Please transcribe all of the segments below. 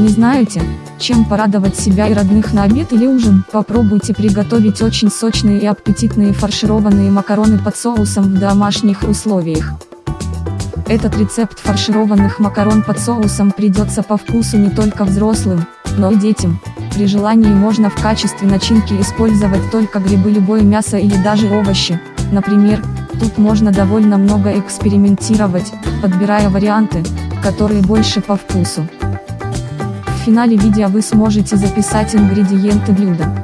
Не знаете, чем порадовать себя и родных на обед или ужин? Попробуйте приготовить очень сочные и аппетитные фаршированные макароны под соусом в домашних условиях. Этот рецепт фаршированных макарон под соусом придется по вкусу не только взрослым, но и детям. При желании можно в качестве начинки использовать только грибы любое мясо или даже овощи. Например, тут можно довольно много экспериментировать, подбирая варианты, которые больше по вкусу. В финале видео вы сможете записать ингредиенты блюда.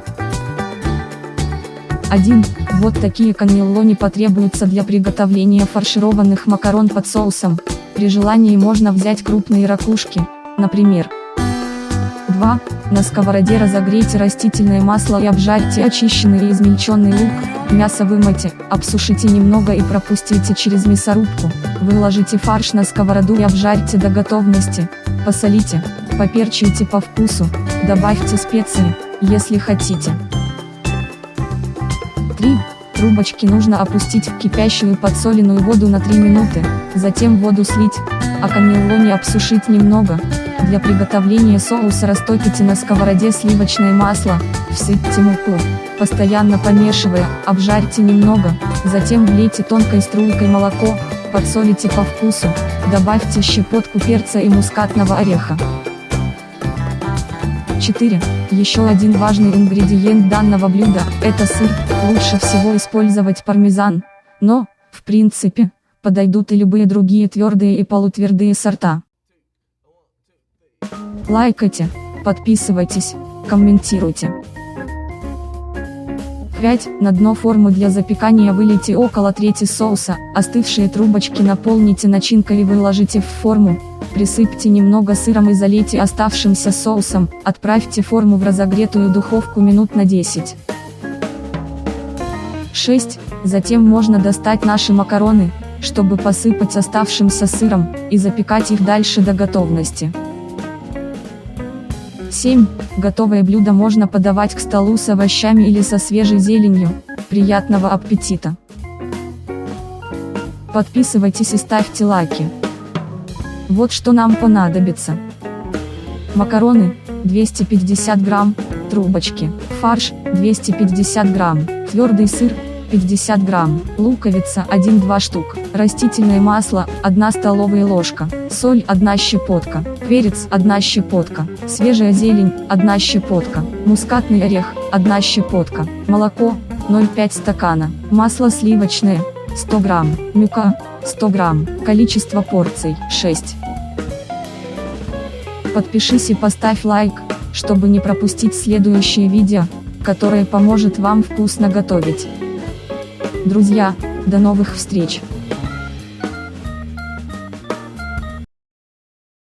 1. Вот такие каннеллони потребуются для приготовления фаршированных макарон под соусом. При желании можно взять крупные ракушки, например. 2. На сковороде разогрейте растительное масло и обжарьте очищенный и измельченный лук, мясо вымойте, обсушите немного и пропустите через мясорубку, выложите фарш на сковороду и обжарьте до готовности, посолите, поперчите по вкусу, добавьте специи, если хотите. 3. Трубочки нужно опустить в кипящую подсоленную воду на 3 минуты, затем воду слить, а каннеллони обсушить немного. Для приготовления соуса растопите на сковороде сливочное масло, всыпьте муку, постоянно помешивая, обжарьте немного, затем влейте тонкой струйкой молоко, подсолите по вкусу, добавьте щепотку перца и мускатного ореха. 4. Еще один важный ингредиент данного блюда – это сыр, лучше всего использовать пармезан, но, в принципе, подойдут и любые другие твердые и полутвердые сорта. Лайкайте, подписывайтесь, комментируйте. 5. На дно формы для запекания вылейте около трети соуса, остывшие трубочки наполните начинкой и выложите в форму, присыпьте немного сыром и залейте оставшимся соусом, отправьте форму в разогретую духовку минут на 10. 6. Затем можно достать наши макароны, чтобы посыпать оставшимся сыром, и запекать их дальше до готовности. 7. Готовое блюдо можно подавать к столу с овощами или со свежей зеленью. Приятного аппетита! Подписывайтесь и ставьте лайки. Вот что нам понадобится. Макароны, 250 грамм, трубочки, фарш, 250 грамм, твердый сыр, 50 грамм, луковица 1-2 штук, растительное масло 1 столовая ложка, соль 1 щепотка, перец 1 щепотка, свежая зелень 1 щепотка, мускатный орех 1 щепотка, молоко 0,5 стакана, масло сливочное 100 грамм, мука 100 грамм, количество порций 6. Подпишись и поставь лайк, чтобы не пропустить следующее видео, которое поможет вам вкусно готовить. Друзья, до новых встреч!